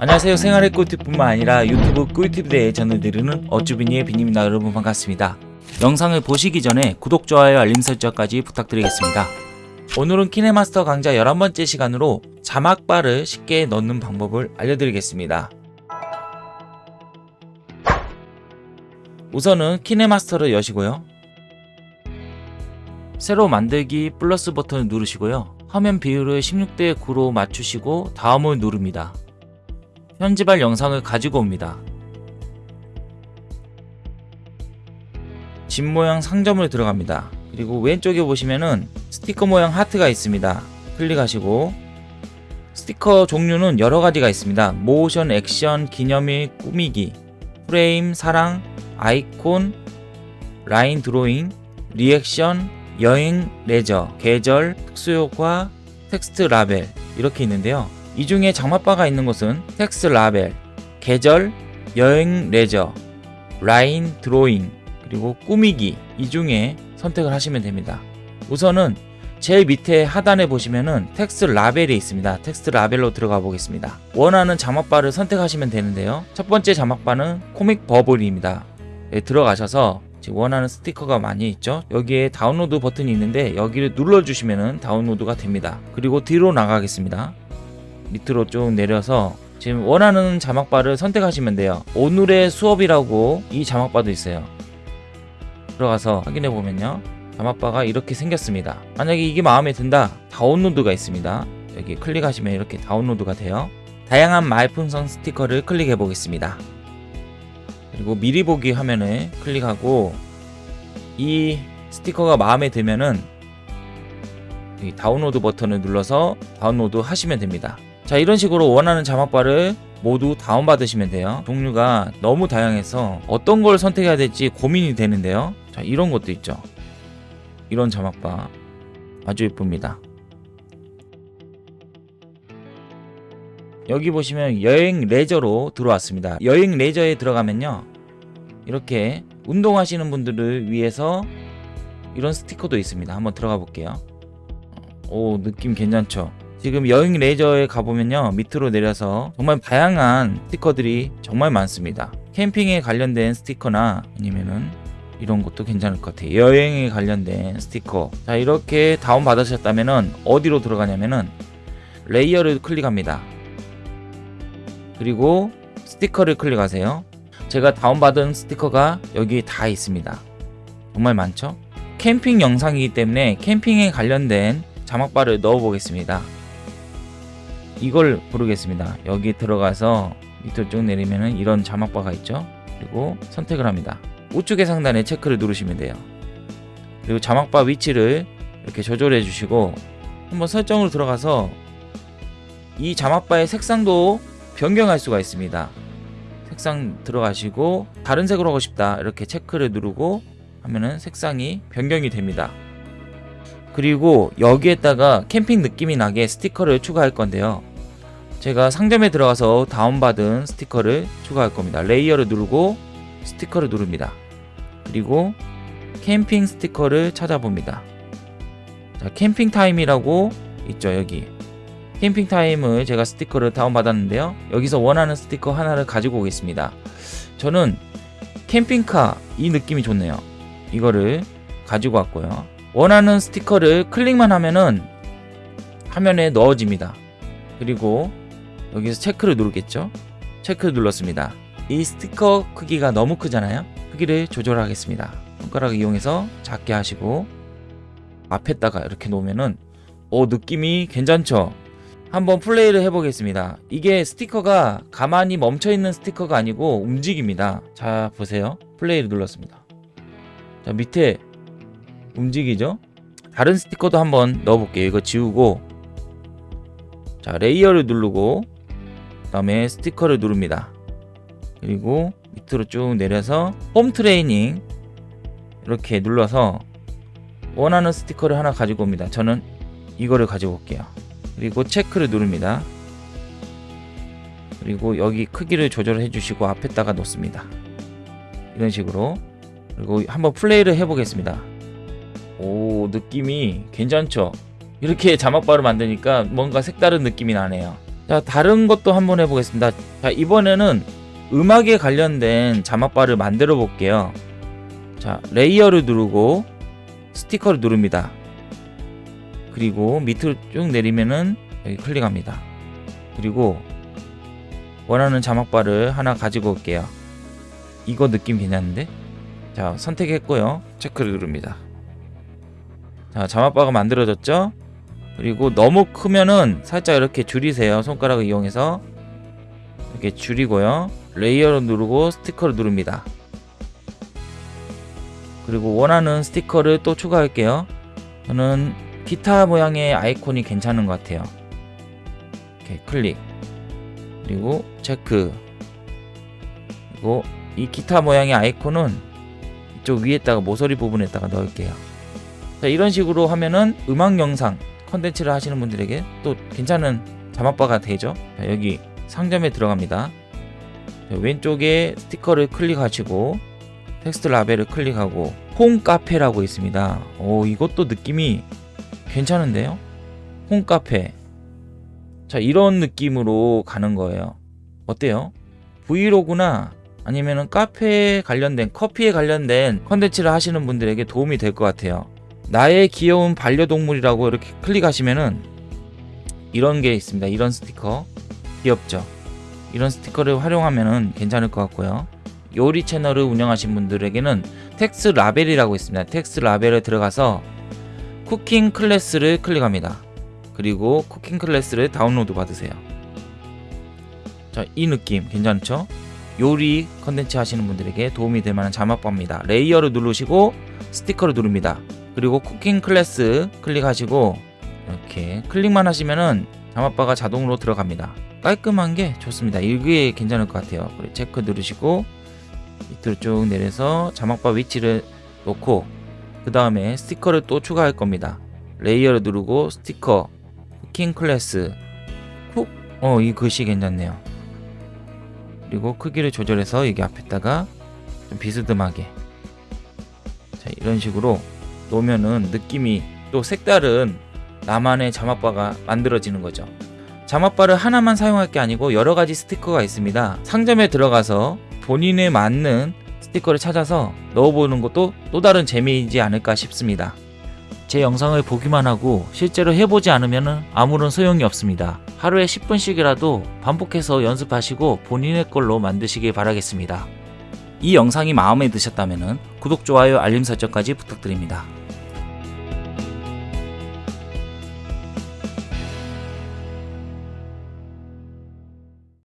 안녕하세요. 생활의 꿀팁뿐만 아니라 유튜브 꿀팁에 대해 전해드리는 어쭈비니의 비님입니다. 여러분 반갑습니다. 영상을 보시기 전에 구독, 좋아요, 알림 설정까지 부탁드리겠습니다. 오늘은 키네마스터 강좌 11번째 시간으로 자막바를 쉽게 넣는 방법을 알려드리겠습니다. 우선은 키네마스터를 여시고요. 새로 만들기 플러스 버튼을 누르시고요. 화면 비율을 16대 9로 맞추시고 다음을 누릅니다 현지발 영상을 가지고 옵니다. 집 모양 상점을 들어갑니다. 그리고 왼쪽에 보시면은 스티커 모양 하트가 있습니다. 클릭하시고 스티커 종류는 여러 가지가 있습니다. 모션, 액션, 기념일, 꾸미기, 프레임, 사랑, 아이콘, 라인 드로잉, 리액션, 여행, 레저, 계절, 특수효과, 텍스트 라벨 이렇게 있는데요. 이 중에 자막바가 있는 곳은 텍스트 라벨, 계절, 여행 레저, 라인 드로잉, 그리고 꾸미기 이 중에 선택을 하시면 됩니다. 우선은 제일 밑에 하단에 보시면은 텍스트 라벨이 있습니다. 텍스트 라벨로 들어가 보겠습니다. 원하는 자막바를 선택하시면 되는데요. 첫 번째 자막바는 comic bubble입니다. 네, 들어가셔서 원하는 스티커가 많이 있죠 여기에 다운로드 버튼이 있는데 여기를 눌러주시면 다운로드가 됩니다 그리고 뒤로 나가겠습니다 밑으로 쭉 내려서 지금 원하는 자막바를 선택하시면 돼요. 오늘의 수업이라고 이 자막바도 있어요. 들어가서 확인해 보면요. 자막바가 이렇게 생겼습니다. 만약에 이게 마음에 든다. 다운로드가 있습니다. 여기 클릭하시면 이렇게 다운로드가 돼요. 다양한 말풍선 스티커를 클릭해 보겠습니다. 그리고 미리 보기 화면에 클릭하고 이 스티커가 마음에 들면은 다운로드 버튼을 눌러서 다운로드 하시면 됩니다 자 이런 식으로 원하는 자막바를 모두 다운받으시면 돼요. 종류가 너무 다양해서 어떤 걸 선택해야 될지 고민이 되는데요. 자 이런 것도 있죠. 이런 자막바 아주 예쁩니다. 여기 보시면 여행 레저로 들어왔습니다. 여행 레저에 들어가면요. 이렇게 운동하시는 분들을 위해서 이런 스티커도 있습니다. 한번 들어가 볼게요. 오 느낌 괜찮죠 지금 여행 레저에 가보면요 밑으로 내려서 정말 다양한 스티커들이 정말 많습니다. 캠핑에 관련된 스티커나 아니면은 이런 것도 괜찮을 것 같아요. 여행에 관련된 스티커. 자 이렇게 다운 받으셨다면은 어디로 들어가냐면은 layer를 클릭합니다. 그리고 스티커를 클릭하세요. 제가 다운받은 스티커가 여기 다 있습니다. 정말 많죠? 캠핑 영상이기 때문에 캠핑에 관련된 자막바를 넣어 보겠습니다 이걸 고르겠습니다. 여기 들어가서 밑으로 쭉 내리면 이런 자막바가 있죠? 그리고 선택을 합니다. 우측의 상단에 체크를 누르시면 돼요. 그리고 자막바 위치를 이렇게 조절해 주시고 한번 설정으로 들어가서 이 자막바의 색상도 변경할 수가 있습니다. 색상 들어가시고 다른 색으로 하고 싶다. 이렇게 체크를 누르고 하면은 색상이 변경이 됩니다 그리고 여기에다가 캠핑 느낌이 나게 스티커를 추가할 건데요. 제가 상점에 들어가서 다운받은 스티커를 추가할 겁니다. layer를 누르고 스티커를 누릅니다. 그리고 캠핑 스티커를 찾아봅니다. 자 캠핑 타임이라고 있죠 여기. 캠핑 타임을 제가 스티커를 다운받았는데요. 여기서 원하는 스티커 하나를 가지고 오겠습니다. 저는 캠핑카 이 느낌이 좋네요. 이거를 가지고 왔고요 원하는 스티커를 클릭만 하면은 화면에 넣어집니다. 그리고 여기서 체크를 누르겠죠? 체크를 눌렀습니다. 이 스티커 크기가 너무 크잖아요? 크기를 조절하겠습니다. 손가락을 이용해서 작게 하시고 앞에다가 이렇게 놓으면은 오 느낌이 괜찮죠? 한번 플레이를 해보겠습니다. 이게 스티커가 가만히 멈춰있는 스티커가 아니고 움직입니다. 자 보세요. 플레이를 눌렀습니다. 자 밑에 움직이죠? 다른 스티커도 한번 넣어볼게요. 이거 지우고. 자 layer를 누르고 그 다음에 스티커를 누릅니다. 그리고 밑으로 쭉 내려서 홈 트레이닝 이렇게 눌러서 원하는 스티커를 하나 가지고 옵니다. 저는 이거를 가지고 올게요. 그리고 체크를 누릅니다. 그리고 여기 크기를 조절해 주시고 앞에다가 놓습니다. 이런 식으로. 그리고 한번 플레이를 해 보겠습니다 오 느낌이 괜찮죠? 이렇게 자막바를 만드니까 뭔가 색다른 느낌이 나네요. 자 다른 것도 한번 해보겠습니다. 자 이번에는 음악에 관련된 자막바를 만들어 볼게요. 자 레이어를 누르고 스티커를 누릅니다. 그리고 밑으로 쭉 내리면은 여기 클릭합니다. 그리고 원하는 자막바를 하나 가지고 올게요. 이거 느낌 괜찮은데? 자 선택했고요. 체크를 누릅니다 자 자막바가 만들어졌죠? 그리고 너무 크면은 살짝 이렇게 줄이세요. 손가락을 이용해서. 이렇게 줄이고요. 레이어를 누르고 스티커를 누릅니다. 그리고 원하는 스티커를 또 추가할게요. 저는 기타 모양의 아이콘이 괜찮은 것 같아요. 이렇게 클릭. 그리고 체크. 그리고 이 기타 모양의 아이콘은 이쪽 위에다가 모서리 부분에다가 넣을게요 자 이런 식으로 하면은 음악 영상 컨텐츠를 하시는 분들에게 또 괜찮은 자막바가 되죠. 자, 여기 상점에 들어갑니다. 자, 왼쪽에 스티커를 클릭하시고 텍스트 라벨을 클릭하고 홈 카페라고 있습니다. 오 이것도 느낌이 괜찮은데요? 홈 카페. 자 이런 느낌으로 가는 거예요. 어때요? 브이로그나 아니면은 카페에 관련된 커피에 관련된 컨텐츠를 하시는 분들에게 도움이 될 것 같아요 나의 귀여운 반려동물이라고 이렇게 클릭하시면은 이런 게 있습니다. 이런 스티커. 귀엽죠? 이런 스티커를 활용하면은 괜찮을 것 같고요. 요리 채널을 운영하신 분들에게는 텍스 라벨이라고 있습니다. 텍스 라벨에 들어가서 cooking class를 클릭합니다. 그리고 cooking class를 다운로드 받으세요. 자 이 느낌. 괜찮죠? 요리 컨텐츠 하시는 분들에게 도움이 될 만한 자막바입니다. 레이어를 누르시고 스티커를 누릅니다 그리고 cooking class 클릭하시고 이렇게 클릭만 하시면은 자막바가 자동으로 들어갑니다. 깔끔한 게 좋습니다. 이게 괜찮을 것 같아요. 그리고 체크 누르시고 밑으로 쭉 내려서 자막바 위치를 놓고 그 다음에 스티커를 또 추가할 겁니다. 레이어를 누르고 스티커 cooking class cook 어 이 글씨 괜찮네요. 그리고 크기를 조절해서 여기 앞에다가 좀 비스듬하게. 자 이런 식으로 놓으면은 느낌이 또 색다른 나만의 자막바가 만들어지는 거죠. 자막바를 하나만 사용할 게 아니고 여러 가지 스티커가 있습니다. 상점에 들어가서 본인에 맞는 스티커를 찾아서 넣어보는 것도 또 다른 재미이지 않을까 싶습니다. 제 영상을 보기만 하고 실제로 해보지 않으면 아무런 소용이 없습니다. 하루에 10분씩이라도 반복해서 연습하시고 본인의 걸로 만드시길 바라겠습니다. 이 영상이 마음에 드셨다면 구독, 좋아요, 알림 설정까지 부탁드립니다